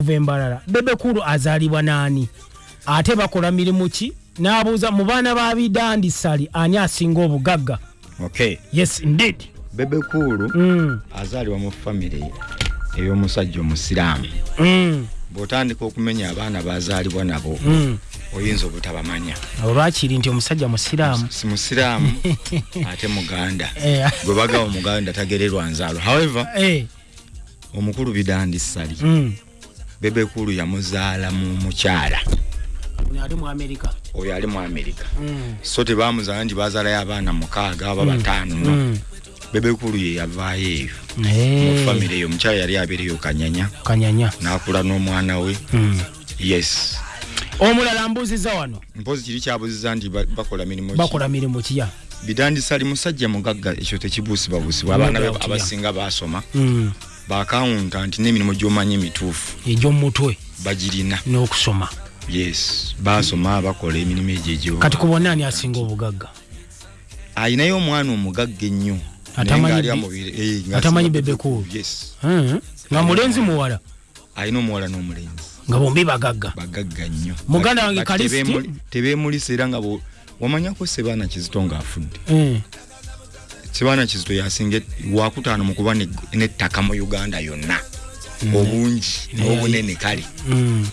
okuva embalala. Bebekulu azaalibwa n'ani? Ate bakola mirimu ki? N'abuuza mu baana ba bidandisali ani asinga obugagga? Okay yes indeed. Bebekulu mm. azaalibwa mu famire ey'omusajja omusiraamu. Mm. bw'otandika okumenya abaana bazaalibwa nabo mm. oyinza obutabamanya. Abo lwakiri nti omusajja musiraamu si musiraamu ate muganda. Eh. gwe bagaba omuganda tagererwa nzaalo. However Eh, omukulu bidandisali mm. bebekulu yamuzaala mu mukyala. Ali oyo ali mu amerika Mm. so tebamuzaala nti bazaalayo abaana mukaaga aba bataano no. Mm. bebekulu ye yavaayo eyo. Mu Eh, famire eyo omukyala yali abeereyo kanyanya. Kanyanya. N'akula n'omwana we. Mm. yes. Omulala mbuuziza wano? Mpozi kiri kyabuziza nti ba- bakola mirimu bakola mirimu kiya bidandisali musajja mugagga ekyo tekibuusibwabuusibwa abaana abasinga basoma Mm. Bakawunta nti n'emirimu gy'omanyi emituufu egy'omumutwe bagirina. n'okusoma. Yes basoma bakola emirimu egyo egyo kati kubona ani asinga obugagga? Ayinayo omwana omugagga ennyo Atamanyi eh, ng'asinga atamanyi Bebekulu, Bebekulu. yes. Mm. nga mulenzi muwala. alina omuwala n'omulenzi. Nga bombi bagagga. Bagagga nnyo. Muganda wange tebemuli- tebemulisa era nga bo- wamanyako sebaana kizito ng'afudde. Mm. Sebaana kizito yasinga wakutaano mu kuba ne- n'ettaka mu uganda yonna obungi n'obunene kale Mm.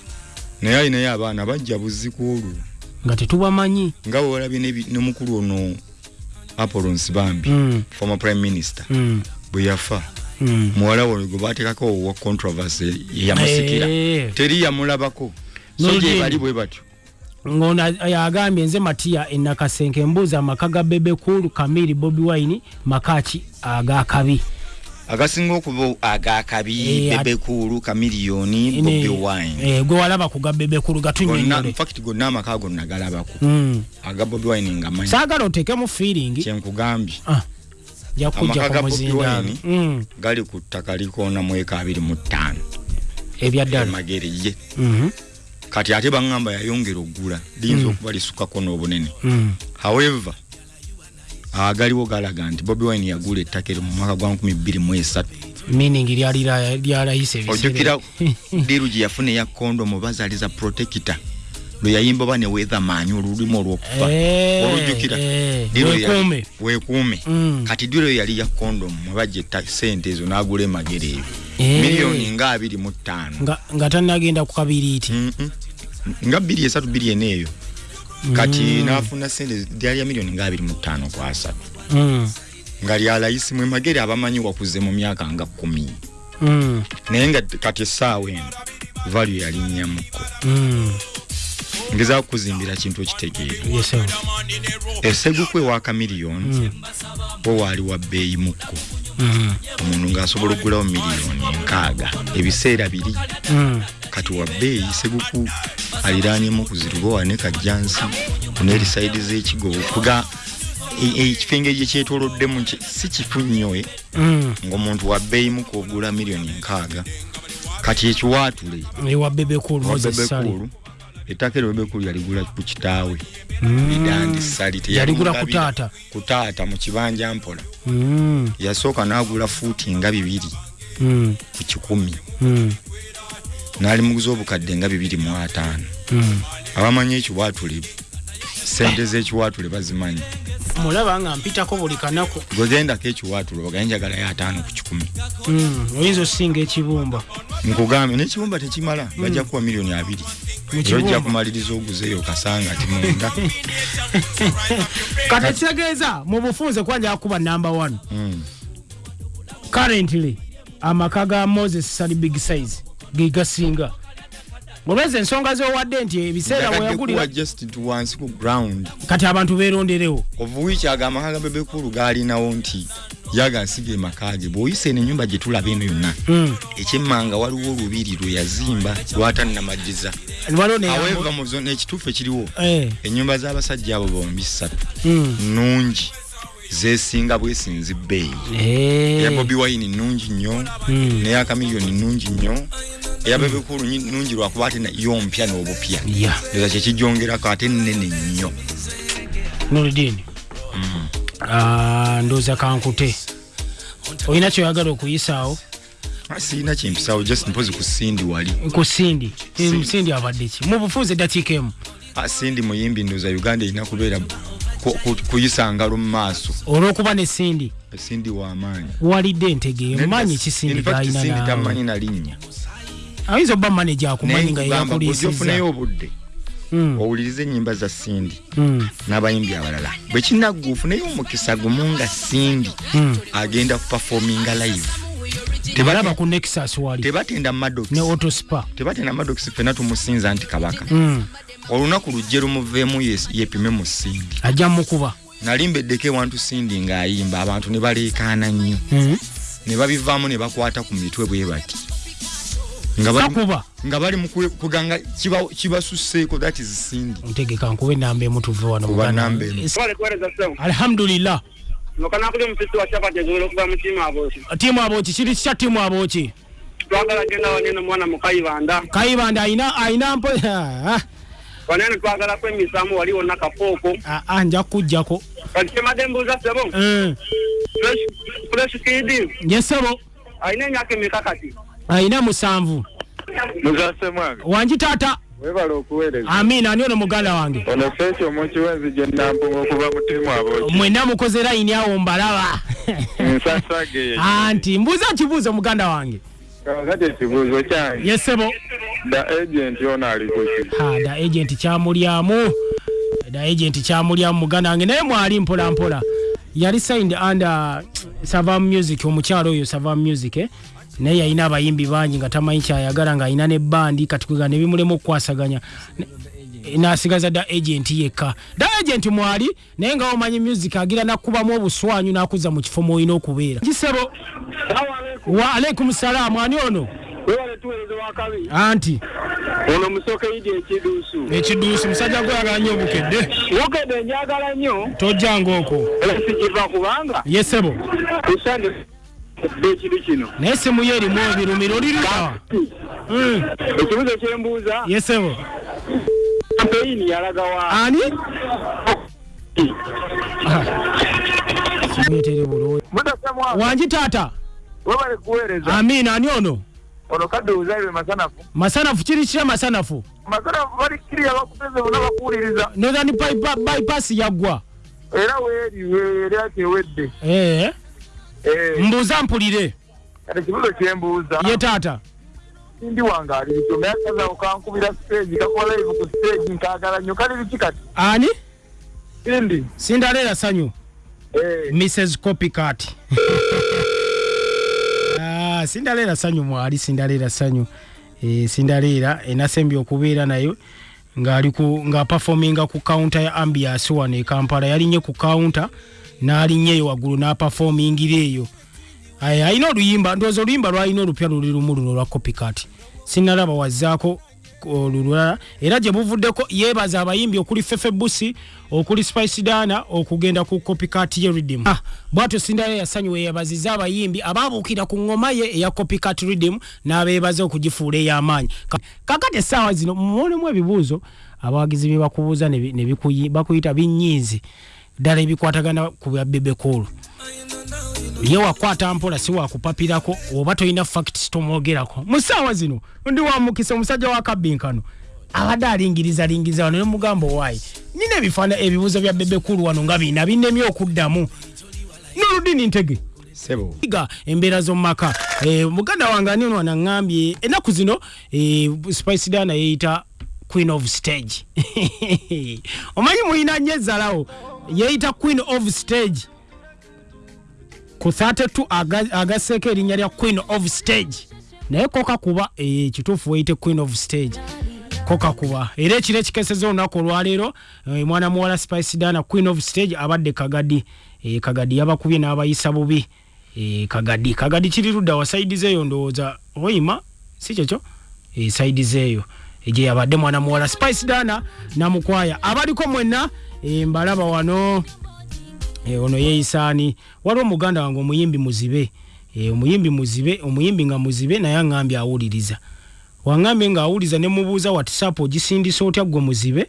naye alinayo abaana bajja buzziku olwo nga tetubamanyi nga bwewalabye nebi- ne mukulu ono apolons bambi Mm. former prime minister Mm. bwe yafa Mm. muwala we gwe bateekako owa controversy yamusikira Eh. teri yamulabako so Nolugendo. gye bali bwe batyo ngono yagambye nze matiya enakasenke mbuuza amaka ga bebekulu kamiri bobi wine makaki agakabi agasinga okuba agakabi Eh, bebekulu kamiliyoni bobi wine. Eh, gwe walaba ku ga bebekulu gonna gatunyonyole infact gonna amaka gonna galabako. Mm. aga bobi wine nga manyi. Saagala oteekemu feeling. Kyenkugambye Ah, Amaka ga Bobi Wine? Mm. gali ku ttaka likoona mu eka abiri mu ttaano. Ebya ddala emagere ye. Mhm. Kati ate baŋŋamba yayongera oggula liyinza okuba lisukako n'obunene. Mm. however agaliwo galaga nti bobi wine yagula ettaka eryo mu mwaka gwa 2023 meaning lyali la- lyalayise ebiseera. Ojjukira diru gye yafuna eya kondomu bazaaliza protector lwe yayimba oba ne weatherman olulimi olw'okufa Eh, olujjukira eh, weekuume. Mm. kati diro yali ya kondomu mwebajja etta- sente ezo n'agula emagere ebyo Eh. miliyoni nga abiri mu ttaano nga, tanagenda ku kabiriiti Mm-mm. nga bbiri esatu bbiri ena eyo kati n'afuna sente lyali ya miliyoni nga abiri mu ttaano ku asatu Mm. nga lyalayisi mwe magere abamanyi wakuze mu myaka nga kumi Mm. naye nga kati essaawa eno value yalinnyamuko Mm. Ngezaako kuzimbira kintu okitegeera esegukwe wa kamiliyoni bo waali wa bbeeyi mukko. Mm. omuntu ng'asobola okugulawo miliyoni enkaaga ebiseera biri. Mm. kati wa bbeeyi seguku aliraanyemu kuzirubowa ne kajjansi kuneeri saidi z'ekigo kuga e- ekifo engeri gyekyetoloddemu si kifu nnyo e Mm. ng'omuntu wa bbeeyi muko ogula miliyoni enkaaga kati ekiwaatule ewa bebekulu ettaka eryo bebekulu yaligula ku kitaawe Mm. bidandi sali Yaligula ku taata? ku taata mu kibanja mpola Mm. yasooka n'agula fuuti nga bibiri Mm. ku kikumi n'alimuguza obukadde nga bibiri mu ataano abamanyi ekiwaatule sente z'ekiwaatule bazimanyi mulaba nga mpitako buli kanaku. Gwegendako ekiwaatule ogaye njagalayo ataano ku kikumi. Mm. oyinza osinga ekibumba. Nkugambye n'ekibumba tekimala bajja kuwa miliyoni abiri. Era ojja kumaliriza oguzeeyo kasanga ti munda. Kati ekitegeeza mu bufunze kwanjala kuba number one. Mm. currently amaka ga moses sali big size ge olweza ensonga zowadde nti ebiseera Njagadde weyagulira kuwa just tu wansi ku ground. Kati abantu beronderewo ovuwiiki ago amaka ga bebekulu gaalinawo nti yagansiga emaka ge bw'oyisa eno ennyumba gye tulaba eno yonna. Mm. ekyemmanga waliwo olubiri lwe yazimba ne aweva mu ekituufu ekiriwo Eh, ennyumba z'abasajja abo bombi ssatu. Mm. nnungi zesinga bwesinzi bbeeyi Eh, eya bobi wine nnungi nnyo Mm. neya kamiliyoni nnungi nnyo eya bebekulu nyi- nnungi lwakuba ate na- yo mpya n'obupya. Ya. Eza kyekijjongerako ate nnene nnyo. Noludini ndooza kankute. Olina kyoyagala okuyisaawo Ah, siina kimpisawo just mpozi ku sindi wali. Ku sindi. Sindi. abadde ki? Mu bufuuzi eddakiika emu. Ah, sindi muyimbi ndoza uganda erina kubeera ku- ku- kuyisa ngalo mu maaso. Olw'okuba ne sindi. Sindi wamaanyi walidde entege mumanyi kisindi galina sindi naawe? tamanyi nalinnya ayinza okuba manaja akumanyi nga ofuneyo obudde Mm, owulirize ennyimba za sindi mm, n'abayimbi abalala. Bwe kinagga ofuneyo omukisa gumu nga sindi mm. agenda kupafominga live. Alaba ku nexus wali. tebatenda madox ne autospa tebatenda madox fena tumusinza nti kabaka. Mm, olunaku lujje lumuveemu yepime mu sindi. Ajja mukuba nali mbeddeko ewantu sindi ng'ayimba abantu ne baleekaana nnyo Mm. ne babivaamu ne bakwata ku mitwe bwe bati nga bali, takuba nga bali mu kwe- kuganga kiba- kibasuseeko that is sindi ntegeka nkuba enamba emu tuve wano alhamdulillah Nokana kuli msisi wa chapa tezulo kuba mtima aboshi. tiimu abooki kiri kya tiimu abooki Twagala genda wanene mwana mukayibanda. kayibanda ayina ayina mpo Ah, Wanene twagala kwemisamu waliwo nakapooko. ah, ah, nja kujjako Kati madembuza sebo. Mm, Fresh fresh kid. yesebo Aine emyaka emeka kati. Ayina musanvu. Muzase mwange wangi taata? Webala okuweereza. Amiina ani ono muganda wange? Ono feeki omukiwenzi gye nampunga okuva mu ttiimu aboki mwenna mukoze layini awo mbalaba. Nsasage anti mbuuza kibuuzo muganda wange. Kati ekibuuzo kyange. Yesebo da agenti ono ali kuki Ha, da agent kyamulyamu. Da agent kyamulyamu muganda wange. Naye mwali mpola mpola. Yali signed under savam music omukyalo oyo savam music eh? Naye yalina abayimbi bangi nga tamanyi kyayagala ng'alina ne bandi kati kwega ne bimulemu okukwasaganya. N'asigaza da agent yekka. Da agent mwali? Naye nga omanyi music agira nakkubamu obuswanyu n'akuzza mu kifo mwolina okubeera. Kisebo wa alaikum salaamu ani ono? Anti. Ono musoke yidi ekiduusu. ekiduusi musajja gweyagala nnyo obukedde. Wokedde njagala nnyo. tojjanga okwo sikiva kubanga. yesebo Ekidu kino. naye simu ye erimu ebirumiro olirirawa Ekibuzo kyembuuza. yesebo Kampeyini yalaga wa. ani? Wangi taata? Amiina ani ono? Ono kadde obuzaire masanafu. Masanafu kiri kira masanafu? Masanafu bali kiriya bakuteze bonna bakuwuliriza. Northern Pipe- bypass yaggwa. Era weeri weeri mbuuza mpulire. Ekibuzo kyembuuza ye taata. Sindi wange ali bityo naye akazaawo kankubira stage kakola live ku stage nkagala nnyo. Kali biki kati? Ani? Sindi. Sindaleera sanyu. Eh, mrs copycat. Ah, sindaleera sanyu mwali sindaleera sanyu. E, sindaleera enasembye okubeera nayo ng'ali ku nga performinga ku counter ya ambiance wano e kampala. Yalinye ku counter n'alinnyeyo waggulu n'aperformingira eyo. Alina oluyimba ndowooza oluyimba lwalina olupya luli lumu luno olwa copycat. Sinalaba wazzaako olulala era gye buvuddeko yeebaza abayimbi okuli fefe busi okuli spice dana okugenda ku copycat ye rhythm. Ah, bwatyo sindala yasonyiwa yeebaziza abayimbi abaabuukira ku ngoma ye eya copycat rhythm n'abeebaza okugifuula ey'amaanyi. Ka- kakati essaawa zino muonemu ebibuuzo abawagizi bye bakubuuza ne bakuyita binyiizi ddala ebikwatagana ku bya bebekulu ye wakwata mpola si wakupapirako oba tolina facts tomwogerako. Mu ssaawa zino ndi wamukisa omusajja wa kabbinkano abadde alingiriza lingiriza wano nemugamba owaayi nina ebifaana ebibuuzo bya bebekulu wano nga bina binnemye okuddamu. Noludini ntege? Sebo. Ga embeera z'omumaka. Eh, muganda wange ani ono anaŋŋambye? Ennaku zino eh, spice dana yeeyita queen of stage. Omanyi mulina nnyo ezzalawo yeeyita queen of stage ku 32 aga- agasseeko erinnya lya queen of stage. Naye kokakuba eh, kituufu weeyite queen of stage. Kokakuba era ekiro ekikeseza olunaku olwaleero eh, mwana muwala spice dana queen of stage abadde kagadi. Eh, kagadi yabakubye n'abayisa bubi. Eh, kagadi. Kagadi kiri ludda wa saidi zeeyo ndowooza? Oyima? Si kyekyo? Eh, saidi zeeyo. Gye yabadde mwana muwala spice dana namukwaya abaliko mwenna eh, mbalaba wano. Eh, ono yeeyisaani waliwo muganda wange omuyimbi muzibe. Eh, omuyimbi muzibe omuyimbi nga muzibe naye aŋŋambye awuliriza. Waŋŋambye ng'awuliriza ne mubuuza whatsapp ogisindisa otya gwe muzibe?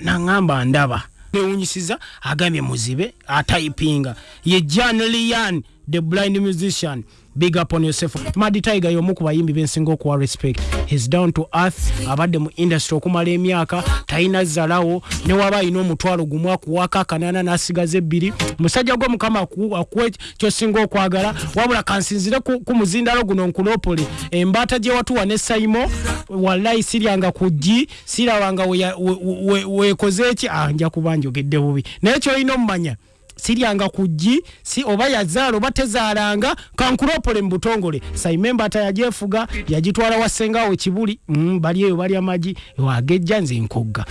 Naŋŋamba ndaba. Newunyisiza agambye muzibe atayipinga ye jan lian the blind musician big up on yourself. Mad tiger y'omu ku bayimbi bensinga okuwa respect. His down to earth. Abadde mu industry okumala emyaka talina zalawo ne waba alina omutwalo gumu akuwaako akanaana n'asigaza ebbiri. Musajja gwe mukama aku- akuwe kyosinga okwagala wabula kansinzire ku, muzindalo guno nkulopole embaata gye watuwa ne saimo wallayi siryanga ku ggi sirabanga wekoze eki ah, nja kuba njogedde bubi. Naye kyolina omumanya siryanga ku ggi si oba yazaala oba tezaalanga kankulopole mu butongole. Saima embaata yagyefuga yagitwala wa ssengawo kibuli mm, bali eyo balya magi wagejja nze nkogga